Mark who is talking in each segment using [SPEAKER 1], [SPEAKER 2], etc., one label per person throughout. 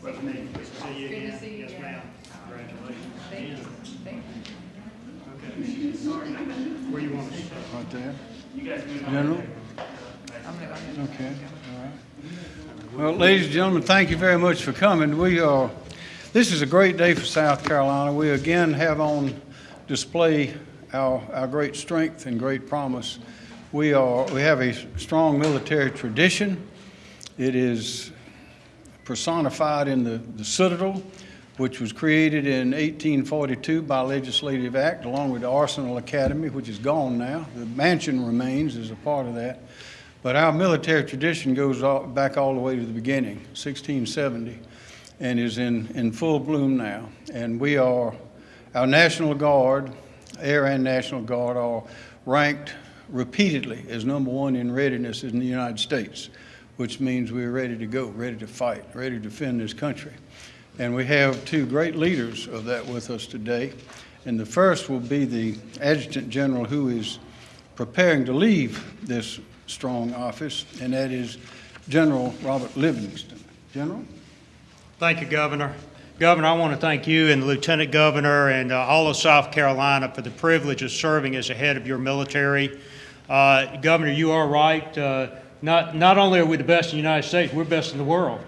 [SPEAKER 1] Brother Nick, please see you
[SPEAKER 2] Good to
[SPEAKER 1] again.
[SPEAKER 2] see you
[SPEAKER 1] Yes,
[SPEAKER 2] again.
[SPEAKER 1] ma'am. Congratulations.
[SPEAKER 2] Thank you. Thank you.
[SPEAKER 1] Okay. Where you want to start?
[SPEAKER 3] Right there.
[SPEAKER 1] You guys move on.
[SPEAKER 3] General?
[SPEAKER 2] I'm gonna go ahead.
[SPEAKER 3] Okay, all right. Well, ladies and gentlemen, thank you very much for coming. We are, this is a great day for South Carolina. We again have on display our, our great strength and great promise. We are, we have a strong military tradition. It is personified in the, the Citadel, which was created in 1842 by legislative act, along with the Arsenal Academy, which is gone now. The mansion remains as a part of that. But our military tradition goes all, back all the way to the beginning, 1670, and is in, in full bloom now. And we are, our National Guard, Air and National Guard, are ranked repeatedly as number one in readiness in the United States, which means we're ready to go, ready to fight, ready to defend this country. And we have two great leaders of that with us today. And the first will be the Adjutant General who is preparing to leave this strong office, and that is General Robert Livingston. General?
[SPEAKER 1] Thank you, Governor. Governor, I want to thank you and the Lieutenant Governor and uh, all of South Carolina for the privilege of serving as a head of your military. Uh, Governor, you are right. Uh, Not, not only are we the best in the United States, we're best in the world.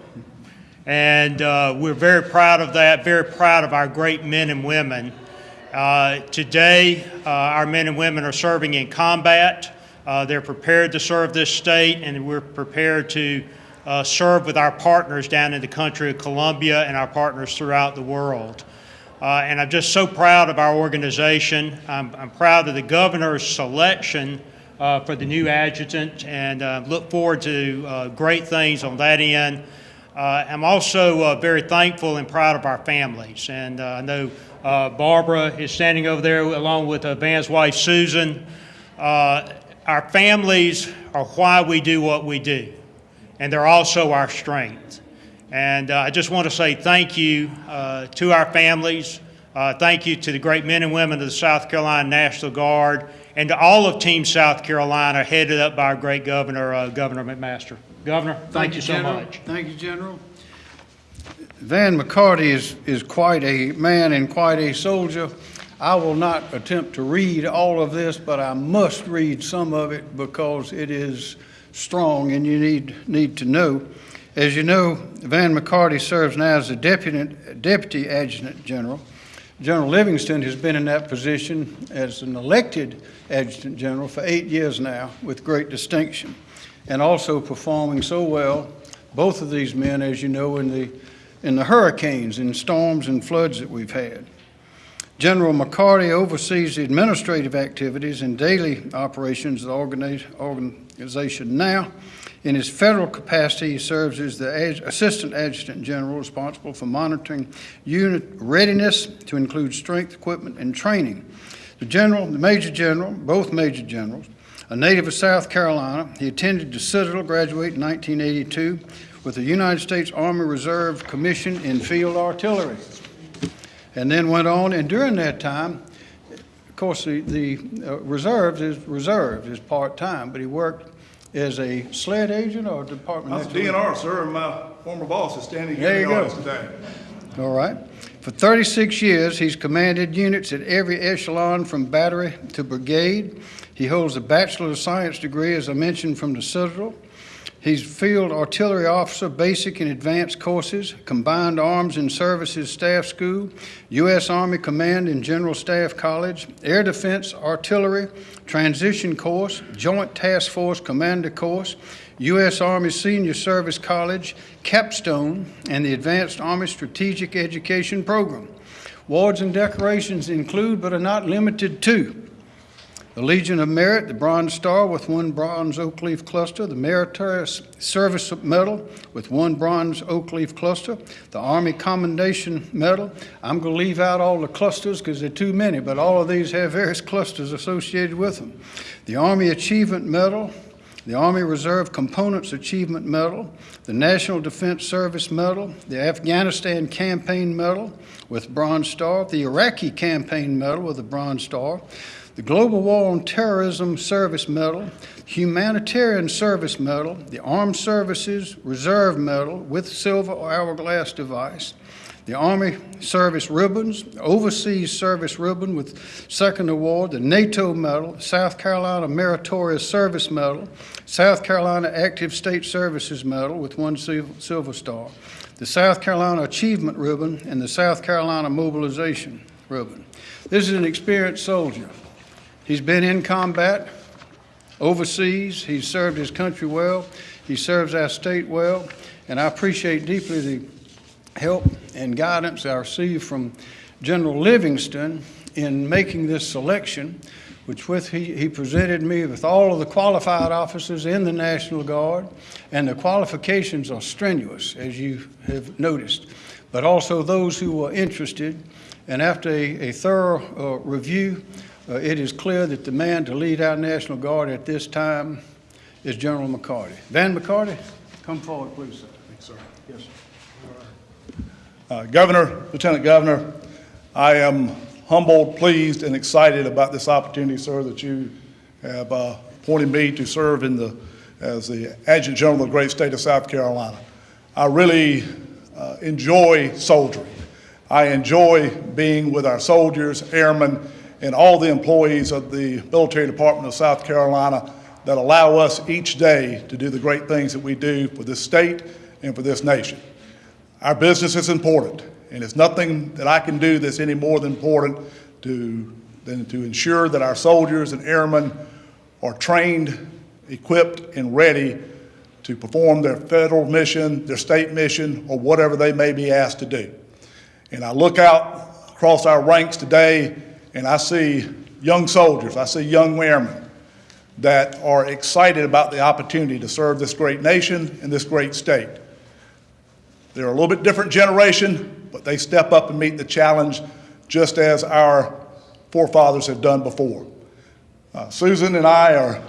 [SPEAKER 1] And uh, we're very proud of that, very proud of our great men and women. Uh, Today, uh, our men and women are serving in combat. Uh, They're prepared to serve this state, and we're prepared to uh, serve with our partners down in the country of Colombia and our partners throughout the world. Uh, And I'm just so proud of our organization. I'm I'm proud of the governor's selection for the new adjutant, and uh, look forward to uh, great things on that end. Uh, I'm also uh, very thankful and proud of our families, and uh, I know uh, Barbara is standing over there along with uh, Van's wife Susan. Uh, Our families are why we do what we do, and they're also our strength. And uh, I just want to say thank you uh, to our families. Uh, thank you to the great men and women of the South Carolina National Guard and to all of Team South Carolina, headed up by our great governor, uh, Governor McMaster. Governor, thank you so
[SPEAKER 3] General.
[SPEAKER 1] much.
[SPEAKER 3] Thank you, General. Van McCarty is, is quite a man and quite a soldier. I will not attempt to read all of this, but I must read some of it because it is strong and you need, need to know. As you know, Van McCarty serves now as the deputy, deputy adjutant general. General Livingston has been in that position as an elected adjutant general for eight years now with great distinction and also performing so well, both of these men, as you know, in the, in the hurricanes and storms and floods that we've had. General McCarty oversees the administrative activities and daily operations of the organization now. In his federal capacity, he serves as the Assistant Adjutant General responsible for monitoring unit readiness to include strength, equipment, and training. The general, the Major General, both Major Generals, a native of South Carolina, he attended the Citadel, graduated in 1982 with the United States Army Reserve Commission in Field Artillery and then went on, and during that time, of course, the, the uh, reserves is, reserves is part-time, but he worked as a SLED agent or department?
[SPEAKER 4] I was
[SPEAKER 3] head?
[SPEAKER 4] DNR, sir, and my former boss is standing
[SPEAKER 3] There
[SPEAKER 4] here in
[SPEAKER 3] you
[SPEAKER 4] the audience today.
[SPEAKER 3] All right. For 36 years, he's commanded units at every echelon from battery to brigade. He holds a Bachelor of Science degree, as I mentioned, from the Citadel. He's Field Artillery Officer, Basic and Advanced Courses, Combined Arms and Services Staff School, U.S. Army Command and General Staff College, Air Defense Artillery Transition Course, Joint Task Force Commander Course, U.S. Army Senior Service College, Capstone, and the Advanced Army Strategic Education Program. Awards and decorations include but are not limited to the Legion of Merit, the Bronze Star with one bronze oak leaf cluster, the Meritorious Service Medal with one bronze oak leaf cluster, the Army Commendation Medal. I'm going to leave out all the clusters because they're too many, but all of these have various clusters associated with them. The Army Achievement Medal, the Army Reserve Components Achievement Medal, the National Defense Service Medal, the Afghanistan Campaign Medal with Bronze Star, the Iraqi Campaign Medal with a Bronze Star, the Global War on Terrorism Service Medal, Humanitarian Service Medal, the Armed Services Reserve Medal with silver hourglass device, the Army Service Ribbons, Overseas Service Ribbon with second award, the NATO Medal, South Carolina Meritorious Service Medal, South Carolina Active State Services Medal with one silver star, the South Carolina Achievement Ribbon, and the South Carolina Mobilization Ribbon. This is an experienced soldier. He's been in combat overseas. He's served his country well. He serves our state well. And I appreciate deeply the help and guidance I received from General Livingston in making this selection, which with, he, he presented me with all of the qualified officers in the National Guard, and the qualifications are strenuous, as you have noticed, but also those who were interested. And after a, a thorough uh, review, uh, it is clear that the man to lead our National Guard at this time is General McCarty. Van McCarty, come forward, please, sir.
[SPEAKER 4] Thanks, sir.
[SPEAKER 3] Yes, sir.
[SPEAKER 4] Uh, Governor, Lieutenant Governor, I am humbled, pleased, and excited about this opportunity, sir, that you have uh, appointed me to serve in the, as the Adjutant General of the great state of South Carolina. I really uh, enjoy soldiering. I enjoy being with our soldiers, airmen, and all the employees of the Military Department of South Carolina that allow us each day to do the great things that we do for this state and for this nation. Our business is important, and it's nothing that I can do that's any more than important to, than to ensure that our soldiers and airmen are trained, equipped, and ready to perform their federal mission, their state mission, or whatever they may be asked to do. And I look out across our ranks today, and I see young soldiers, I see young airmen that are excited about the opportunity to serve this great nation and this great state. They're a little bit different generation, but they step up and meet the challenge just as our forefathers have done before. Uh, Susan and I are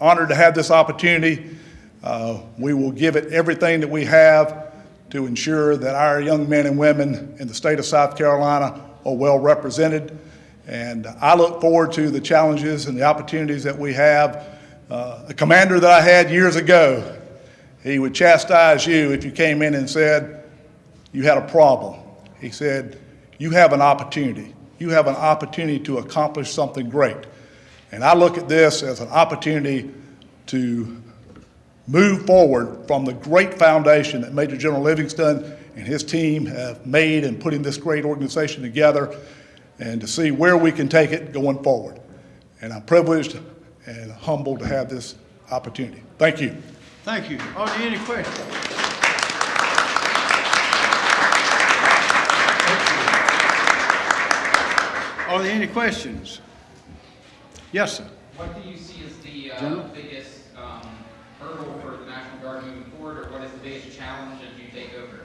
[SPEAKER 4] honored to have this opportunity. Uh, we will give it everything that we have to ensure that our young men and women in the state of South Carolina are well represented. And I look forward to the challenges and the opportunities that we have. Uh, the commander that I had years ago, he would chastise you if you came in and said you had a problem. He said, You have an opportunity. You have an opportunity to accomplish something great. And I look at this as an opportunity to move forward from the great foundation that Major General Livingston and his team have made in putting this great organization together and to see where we can take it going forward. And I'm privileged and humbled to have this opportunity. Thank you.
[SPEAKER 3] Thank you. Are there any questions? Are there any questions? Yes, sir.
[SPEAKER 5] What do you see as the uh, biggest um, hurdle for the National Guard moving forward, or what is the biggest challenge as you take over?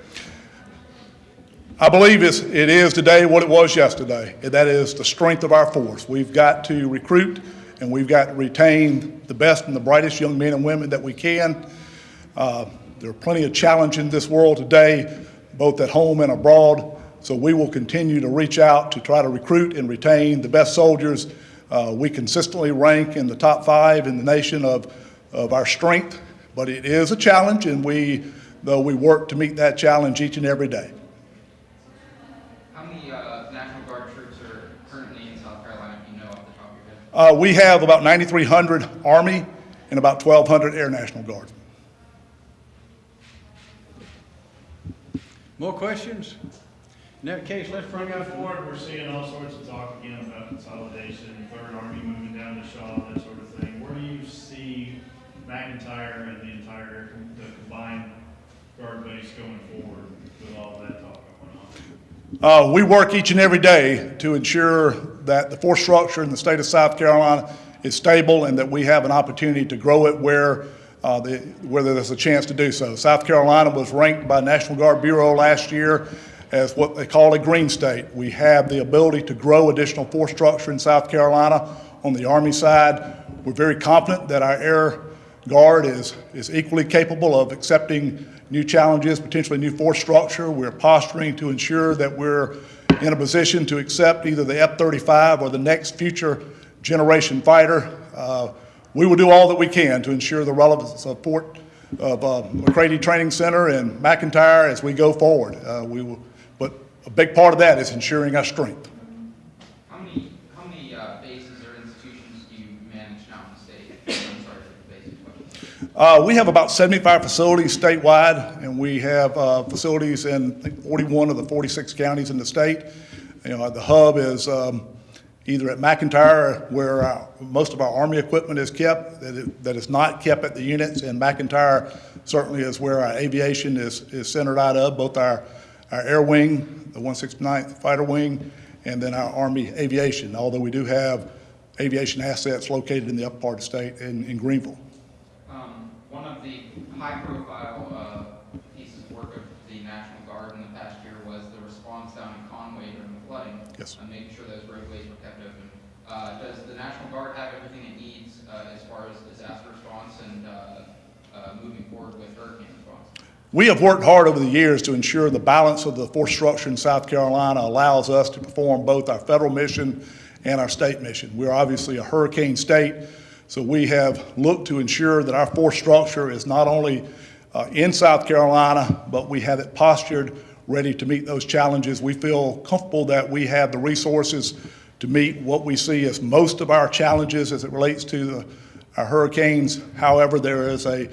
[SPEAKER 4] I believe it's, it is today what it was yesterday, and that is the strength of our force. We've got to recruit and we've got to retain the best and the brightest young men and women that we can. Uh, there are plenty of challenges in this world today, both at home and abroad, so we will continue to reach out to try to recruit and retain the best soldiers. Uh, we consistently rank in the top five in the nation of, of our strength, but it is a challenge, and we, though we work to meet that challenge each and every day.
[SPEAKER 5] How many uh, National Guard troops are currently in South Carolina, if you know off the top of your head?
[SPEAKER 4] Uh, we have about 9,300 Army and about 1,200 Air National Guard.
[SPEAKER 3] More questions? In that case, let's bring
[SPEAKER 6] Moving
[SPEAKER 3] out,
[SPEAKER 6] forward, we're seeing all sorts of talk again about consolidation, Third Army moving down to Shaw, that sort of thing. Where do you see McEntire and the entire, the combined guard base going forward with all that talk going on?
[SPEAKER 4] Uh, we work each and every day to ensure that the force structure in the state of South Carolina is stable and that we have an opportunity to grow it where, uh, the, where there's a chance to do so. South Carolina was ranked by National Guard Bureau last year as what they call a green state. We have the ability to grow additional force structure in South Carolina. On the Army side, we're very confident that our Air Guard is, is equally capable of accepting new challenges, potentially new force structure. We're posturing to ensure that we're in a position to accept either the F-35 or the next future generation fighter. Uh, We will do all that we can to ensure the relevance of Fort, of uh, McCrady Training Center and McEntire as we go forward. Uh, We will, but a big part of that is ensuring our strength.
[SPEAKER 5] How many, how many uh, bases or institutions do you manage now in the state? I'm sorry for the basic question.
[SPEAKER 4] Uh, We have about 75 facilities statewide, and we have uh, facilities in think, 41 of the 46 counties in the state. You know, the hub is um, either at McEntire, where our- most of our Army equipment is kept, that it- that is not kept at the units, and McEntire certainly is where our aviation is is centered out of, both our our air wing, the 169th Fighter Wing, and then our Army aviation, although we do have aviation assets located in the upper part of the state in in Greenville.
[SPEAKER 5] Um, One of the high-profile uh, pieces of work of the National Guard in the past year was the response down in Conway during the flooding.
[SPEAKER 4] Yes.
[SPEAKER 5] And making sure those roadways were kept open. Uh, Does the National Guard have everything it needs uh, as far as disaster response and uh, uh, moving forward with hurricane response?
[SPEAKER 4] We have worked hard over the years to ensure the balance of the force structure in South Carolina allows us to perform both our federal mission and our state mission. We're obviously a hurricane state, so we have looked to ensure that our force structure is not only uh, in South Carolina, but we have it postured, ready to meet those challenges. We feel comfortable that we have the resources to meet what we see as most of our challenges as it relates to the, our hurricanes. However, there is a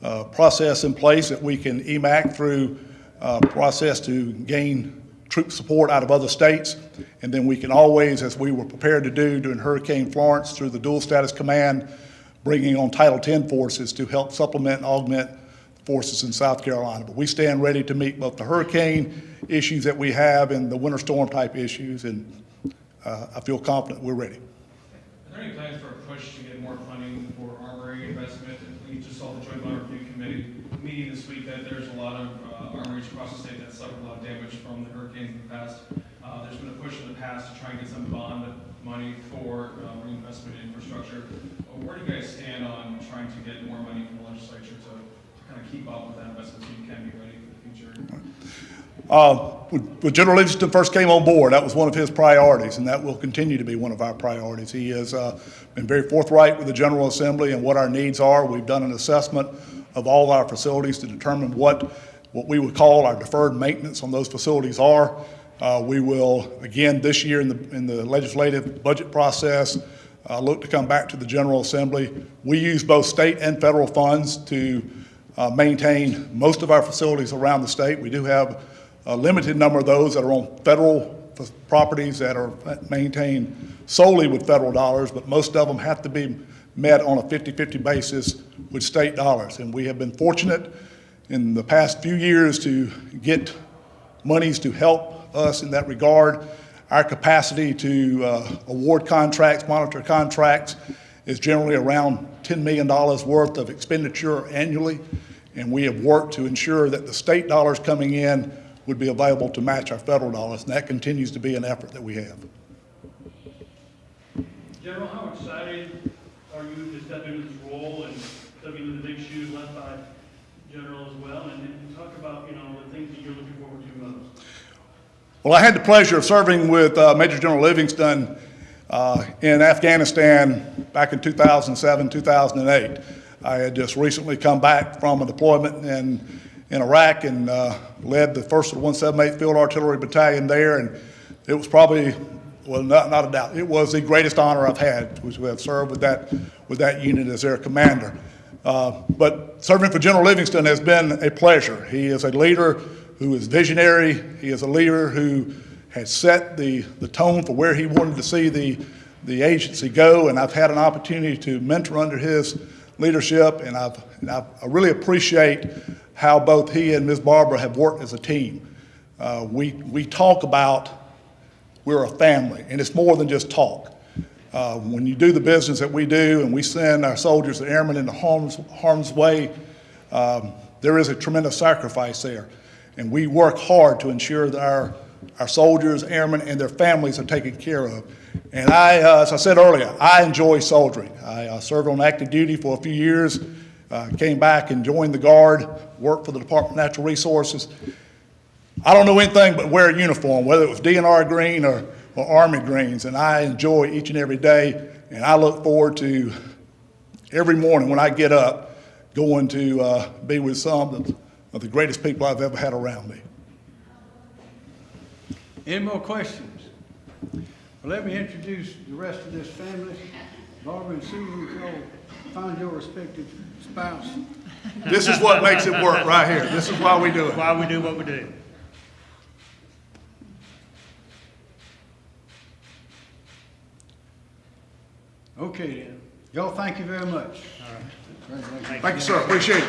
[SPEAKER 4] uh, process in place that we can EMAC through uh, process to gain troop support out of other states. And then we can always, as we were prepared to do during Hurricane Florence through the Dual Status Command, bringing on Title X forces to help supplement and augment forces in South Carolina. But we stand ready to meet both the hurricane issues that we have and the winter storm type issues, and uh, I feel confident we're ready.
[SPEAKER 6] Are there any plans for a push to get more funding for armory investment? We just saw the Joint Bond Review Committee meeting this week that there's a lot of uh, armories across the state that suffered a lot of damage from the hurricanes in the Uh, There's been a push in the past to try and get some bond money for uh, reinvestment in infrastructure. Uh, Where do you guys stand on trying to get more money from the legislature to to kind of keep up with that investment so you can be ready for the future?
[SPEAKER 4] Uh, When when General Livingston first came on board, that was one of his priorities, and that will continue to be one of our priorities. He has uh, been very forthright with the General Assembly and what our needs are. We've done an assessment of all our facilities to determine what, what we would call our deferred maintenance on those facilities are. Uh, We will, again, this year in the, in the legislative budget process, uh, look to come back to the General Assembly. We use both state and federal funds to uh, maintain most of our facilities around the state. We do have a limited number of those that are on federal properties that are maintained solely with federal dollars, but most of them have to be met on a 50-50 basis with state dollars. And we have been fortunate in the past few years to get monies to help us in that regard. Our capacity to uh, award contracts, monitor contracts, is generally around $10 million worth of expenditure annually, and we have worked to ensure that the state dollars coming in would be available to match our federal dollars, and that continues to be an effort that we have.
[SPEAKER 7] General, how excited are you to step into this role and step into the big shoes left by General as well? And then talk about, you know, the things that you're looking forward to most.
[SPEAKER 4] Well, I had the pleasure of serving with uh, Major General Livingston uh, in Afghanistan back in 2007, 2008. I had just recently come back from a deployment in, in Iraq and uh, led the 1st of the 178th Field Artillery Battalion there, and it was probably, well, not, not a doubt, it was the greatest honor I've had, was to have served with that, with that unit as their commander. Uh, But serving for General Livingston has been a pleasure. He is a leader who is visionary. He is a leader who has set the, the tone for where he wanted to see the, the agency go, and I've had an opportunity to mentor under his leadership, and I've, and I've- I really appreciate how both he and Ms. Barbara have worked as a team. Uh, We, we talk about we're a family, and it's more than just talk. Uh, When you do the business that we do, and we send our soldiers and airmen into harm's, harm's way, um, there is a tremendous sacrifice there. And we work hard to ensure that our, our soldiers, airmen, and their families are taken care of. And I, uh, as I said earlier, I enjoy soldiering. I uh, served on active duty for a few years, uh, came back and joined the Guard, worked for the Department of Natural Resources. I don't know anything but wear a uniform, whether it was DNR green or, or Army greens, and I enjoy each and every day. And I look forward to every morning when I get up, going to uh, be with some of the- greatest people I've ever had around me.
[SPEAKER 3] Any more questions? Well, let me introduce the rest of this family. Barbara and Susan, if y'all find your respective spouse.
[SPEAKER 4] This is what makes it work right here. This is why we do it.
[SPEAKER 1] Why we do what we do.
[SPEAKER 3] Okay then. Y'all, thank you very much.
[SPEAKER 4] Thank you, sir. Appreciate it.